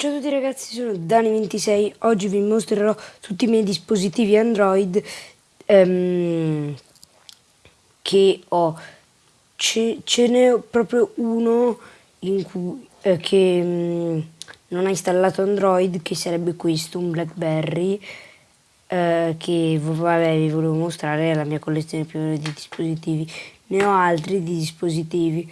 Ciao a tutti ragazzi, sono Dani26, oggi vi mostrerò tutti i miei dispositivi Android ehm, che ho. Ce, ce n'è proprio uno cui, eh, che mh, mm, non ha installato Android, che sarebbe questo, un Blackberry, eh, che vabbè vi volevo mostrare la mia collezione più di dispositivi. Ne ho altri di dispositivi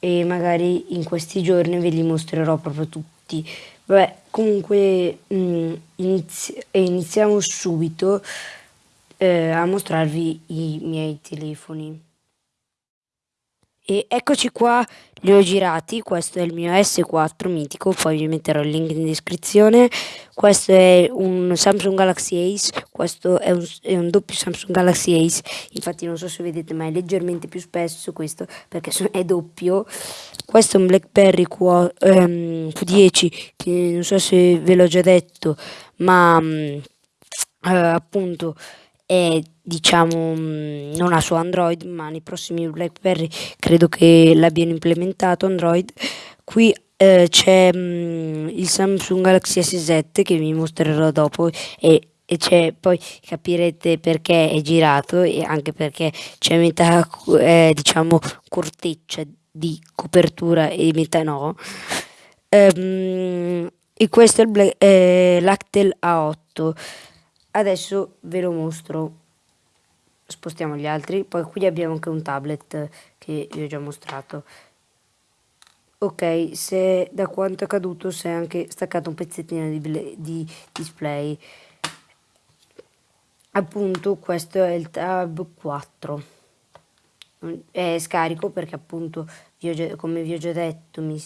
e magari in questi giorni ve li mostrerò proprio tutti. Vabbè, comunque mh, mm, inizi iniziamo subito eh, a mostrarvi i miei telefoni. E eccoci qua, li ho girati, questo è il mio S4 mitico, poi vi metterò il link in descrizione. Questo è un Samsung Galaxy Ace, questo è un, è un doppio Samsung Galaxy Ace, infatti non so se vedete ma è leggermente più spesso questo perché è doppio. Questo è un BlackBerry Q, um, Q10 che non so se ve l'ho già detto ma um, uh, appunto è diciamo mm, non ha su Android ma nei prossimi BlackBerry credo che l'abbiano implementato Android. Qui eh, c'è mm, il Samsung Galaxy S7 che vi mostrerò dopo e, e poi capirete perché è girato e anche perché c'è metà eh, diciamo corteccia di copertura e metà no. Ehm, e questo è eh, l'Actel A8 adesso ve lo mostro. Spostiamo gli altri poi qui abbiamo anche un tablet che vi ho già mostrato. Ok se da quanto è caduto si è anche staccato un pezzettino di, di display. Appunto questo è il tab 4 è scarico perché appunto vi già, come vi ho già detto mi,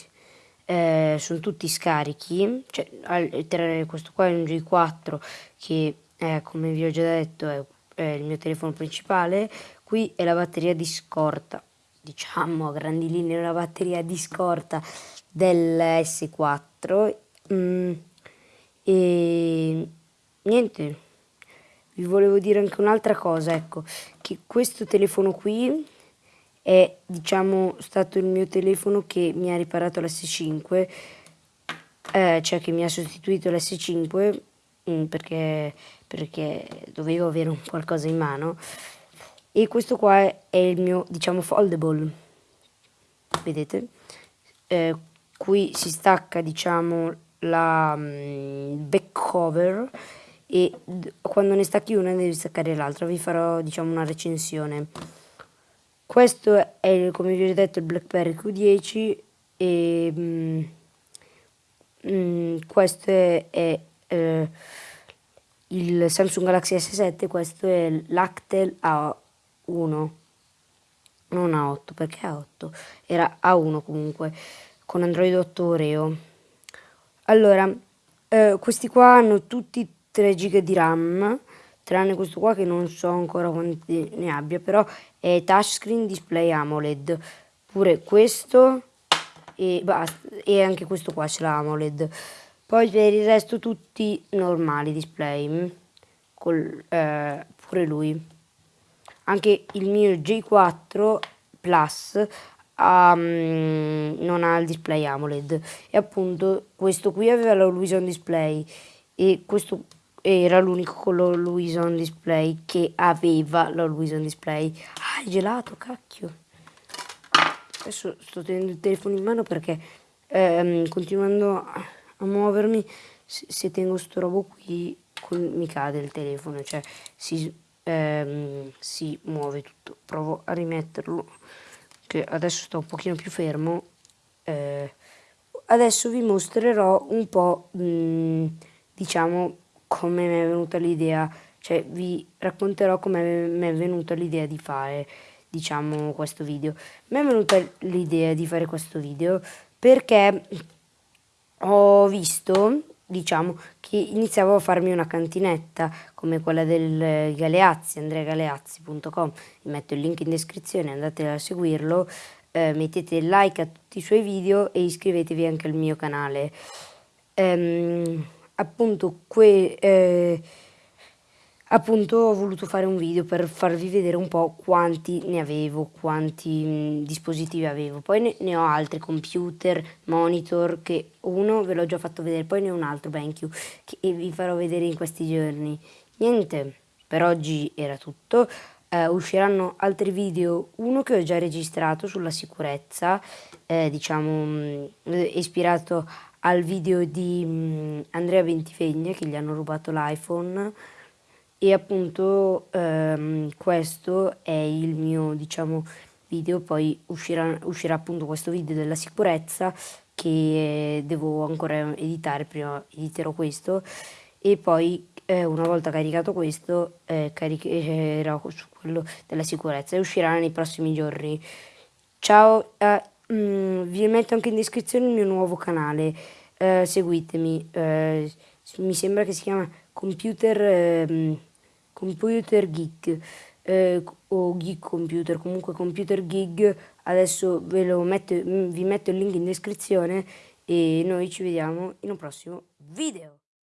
eh, sono tutti scarichi. Cioè, questo qua è un G4 che eh, come vi ho già detto è eh, il mio telefono principale, qui è la batteria di scorta, diciamo a grandi linee la batteria di scorta del S4 mm, e niente, vi volevo dire anche un'altra cosa, ecco, che questo telefono qui è diciamo stato il mio telefono che mi ha riparato l'S5 eh, cioè che mi ha sostituito l'S5 mm, perché perché dovevo avere un qualcosa in mano. E questo qua è il mio diciamo foldable. Vedete? Eh, qui si stacca diciamo la um, back cover e quando ne stacchi una devi staccare l'altra vi farò diciamo una recensione questo è come vi ho detto il blackberry q10 e mm, mm, questo è, è eh, il Samsung Galaxy S7 questo è l'Actel A1 non A8 perché A8 era A1 comunque con Android 8 Oreo. Allora eh, questi qua hanno tutti 3 GB di RAM tranne questo qua che non so ancora quanti ne abbia però è touchscreen display AMOLED. Pure questo e, basta, e anche questo qua ce l'ha AMOLED. Poi per il resto tutti normali display mm, col, eh, pure lui. Anche il mio J4 Plus um, non ha il display AMOLED. E appunto questo qui aveva l'Always Display e questo era l'unico con l'Always Display che aveva l'Always Display. Ah è gelato cacchio. Adesso sto tenendo il telefono in mano perché ehm, continuando a muovermi se, se tengo sto robo qui mi cade il telefono cioè si, ehm, si muove tutto. Provo a rimetterlo che adesso sto un pochino più fermo eh, adesso vi mostrerò un po' mh, diciamo come mi è venuta l'idea cioè vi racconterò come mi è venuta l'idea di fare diciamo questo video. Mi è venuta l'idea di fare questo video perché ho visto, diciamo, che iniziavo a farmi una cantinetta come quella del Galeazzi, andreagaleazzi.com, vi metto il link in descrizione, andate a seguirlo, eh, mettete like a tutti i suoi video e iscrivetevi anche al mio canale. Ehm, appunto, que, eh, appunto ho voluto fare un video per farvi vedere un po' quanti ne avevo, quanti mh, dispositivi avevo. Poi ne, ne, ho altri, computer, monitor, che uno ve l'ho già fatto vedere, poi ne ho un altro, BenQ, che vi farò vedere in questi giorni. Niente, per oggi era tutto. Uh, usciranno altri video, uno che ho già registrato sulla sicurezza, eh, diciamo mh, ispirato al video di mh, Andrea Ventifegna che gli hanno rubato l'iPhone. E appunto ehm, questo è il mio diciamo video. Poi uscirà, uscirà appunto questo video della sicurezza che devo ancora editare prima editerò questo. E poi eh, una volta caricato questo eh, caricherò su quello della sicurezza e uscirà nei prossimi giorni. Ciao eh, mh, mm, vi metto anche in descrizione il mio nuovo canale. Eh, seguitemi. Eh, mi sembra che si chiama computer ehm, computer geek. Eh, o geek computer comunque computer gig. Adesso metto vi metto il link in descrizione e noi ci vediamo in un prossimo video